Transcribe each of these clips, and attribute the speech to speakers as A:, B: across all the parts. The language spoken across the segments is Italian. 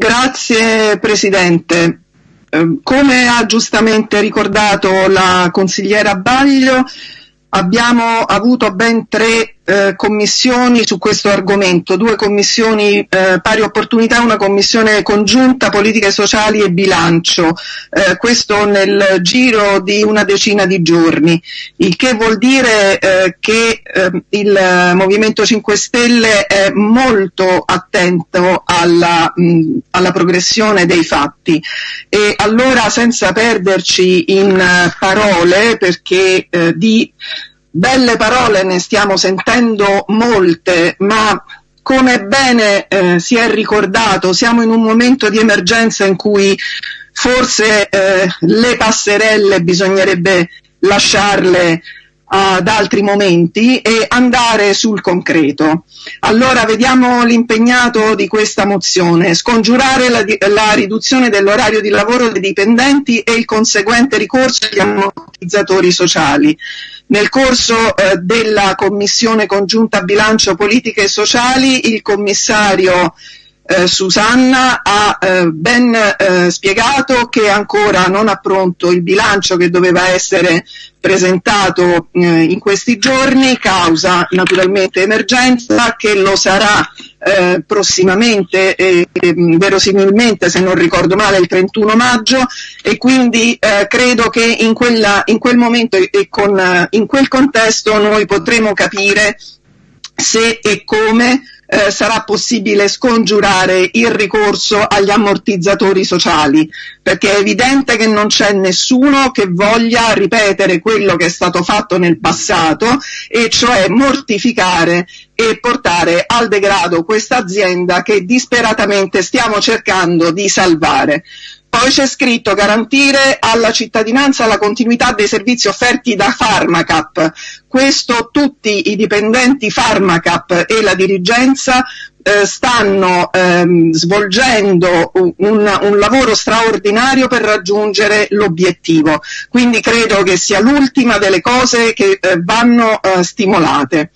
A: Grazie Presidente. Eh, come ha giustamente ricordato la consigliera Baglio, abbiamo avuto ben tre eh, commissioni su questo argomento, due commissioni eh, pari opportunità una commissione congiunta politiche sociali e bilancio, eh, questo nel giro di una decina di giorni, il che vuol dire eh, che ehm, il Movimento 5 Stelle è molto attento alla, mh, alla progressione dei fatti. E allora senza perderci in parole perché eh, di Belle parole ne stiamo sentendo molte, ma come bene eh, si è ricordato, siamo in un momento di emergenza in cui forse eh, le passerelle bisognerebbe lasciarle ad altri momenti e andare sul concreto. Allora vediamo l'impegnato di questa mozione, scongiurare la, la riduzione dell'orario di lavoro dei dipendenti e il conseguente ricorso agli ammortizzatori sociali. Nel corso eh, della Commissione congiunta bilancio politiche e sociali il commissario eh, Susanna ha eh, ben eh, spiegato che ancora non ha pronto il bilancio che doveva essere presentato eh, in questi giorni, causa naturalmente emergenza, che lo sarà eh, prossimamente, eh, verosimilmente se non ricordo male il 31 maggio. E quindi eh, credo che in, quella, in, quel momento e con, in quel contesto noi potremo capire se e come eh, sarà possibile scongiurare il ricorso agli ammortizzatori sociali, perché è evidente che non c'è nessuno che voglia ripetere quello che è stato fatto nel passato, e cioè mortificare e portare al degrado questa azienda che disperatamente stiamo cercando di salvare. Poi c'è scritto garantire alla cittadinanza la continuità dei servizi offerti da Pharmacap. Questo tutti i dipendenti Pharmacap e la dirigenza eh, stanno ehm, svolgendo un, un, lavoro straordinario per raggiungere l'obiettivo. Quindi credo che sia l'ultima delle cose che eh, vanno eh, stimolate.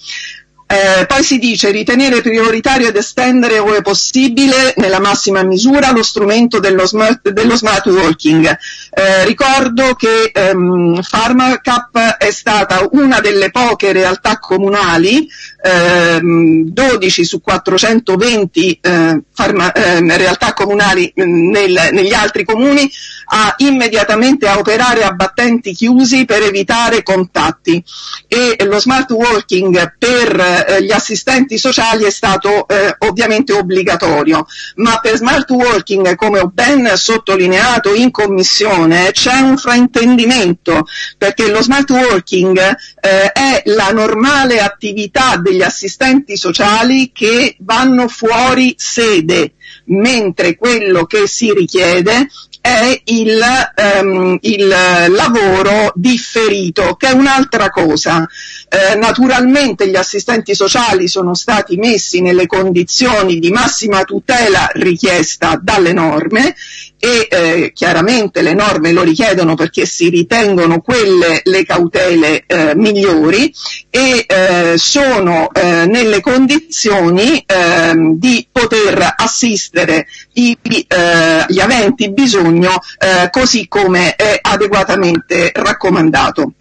A: Eh, poi si dice ritenere prioritario ed estendere ove possibile nella massima misura lo strumento dello smart, dello smart working. Eh, ricordo che ehm, Pharmacap è stata una delle poche realtà comunali, ehm, 12 su 420 eh, farma, ehm, realtà comunali mm, nel, negli altri comuni, a immediatamente a operare a battenti chiusi per evitare contatti. E lo smart working per eh, gli assistenti sociali è stato eh, ovviamente obbligatorio, ma per smart working, come ho ben sottolineato in commissione, c'è un fraintendimento, perché lo smart working eh, è la normale attività degli assistenti sociali che vanno fuori sede mentre quello che si richiede è il, um, il lavoro differito, che è un'altra cosa. Eh, naturalmente gli assistenti sociali sono stati messi nelle condizioni di massima tutela richiesta dalle norme e eh, chiaramente le norme lo richiedono perché si ritengono quelle le cautele eh, migliori e eh, sono eh, nelle condizioni ehm, di poter assistere i, eh, gli aventi bisogno eh, così come è adeguatamente raccomandato.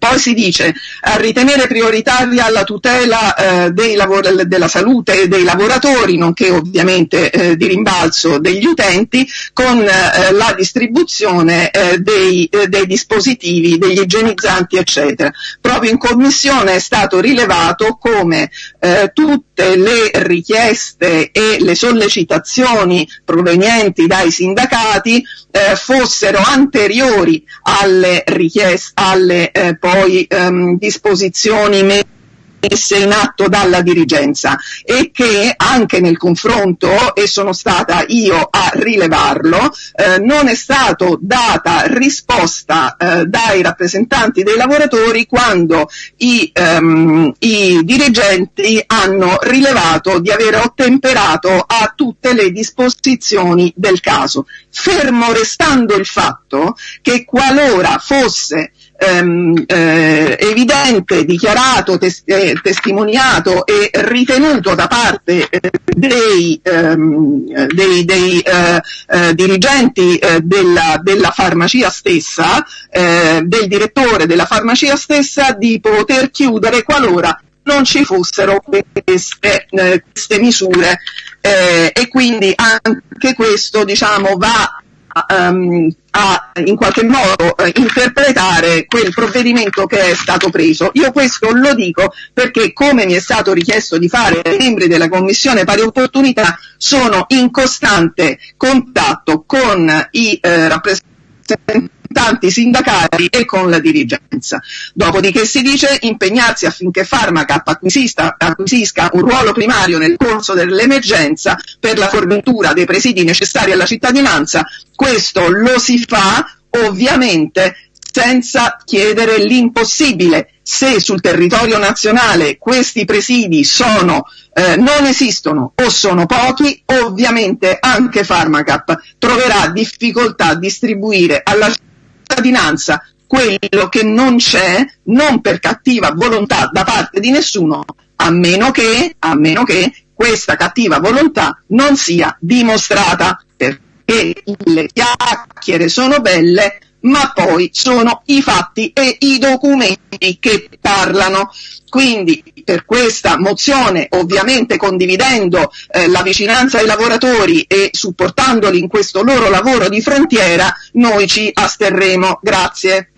A: Poi si dice a ritenere prioritaria la tutela eh, lavor- della salute dei lavoratori, nonché ovviamente eh, di rimbalzo degli utenti, con eh, la distribuzione eh, dei, eh, dei, dispositivi, degli igienizzanti, eccetera. Proprio in commissione è stato rilevato come eh, tutte le richieste e le sollecitazioni provenienti dai sindacati fossero anteriori alle richieste, alle poi ehm, disposizioni messe in atto dalla dirigenza e che anche nel confronto, e sono stata io a rilevarlo, eh, non è stato data risposta eh, dai rappresentanti dei lavoratori quando i, ehm, i dirigenti hanno rilevato di aver ottemperato a tutte le disposizioni del caso, fermo restando il fatto che qualora fosse ehm, eh, evidente, dichiarato, tes- eh, testimoniato e ritenuto da parte eh, dei, ehm, dei, dei eh, eh, dirigenti eh, della, della, farmacia stessa, del direttore della farmacia stessa, di poter chiudere qualora non ci fossero queste, queste misure. E quindi anche questo diciamo, va um, a in qualche modo eh, interpretare quel provvedimento che è stato preso. Io questo lo dico perché, come mi è stato richiesto di fare ai membri della Commissione Pari Opportunità, sono in costante contatto con i eh, rappresentanti rappresentanti sindacali e con la dirigenza. Dopodiché si dice impegnarsi affinché Pharmacap acquisisca, un ruolo primario nel corso dell'emergenza per la fornitura dei presidi necessari alla cittadinanza. Questo lo si fa ovviamente senza chiedere l'impossibile. Se sul territorio nazionale questi presidi sono, eh, non esistono o sono pochi, ovviamente anche Pharmacap troverà difficoltà a distribuire alla cittadinanza quello che non c'è, non per cattiva volontà da parte di nessuno, a meno che, a meno che questa cattiva volontà non sia dimostrata, perché le chiacchiere sono belle, ma poi sono i fatti e i documenti che parlano. Quindi per questa mozione, ovviamente condividendo eh, la vicinanza ai lavoratori e supportandoli in questo loro lavoro di frontiera, noi ci asterremo. Grazie.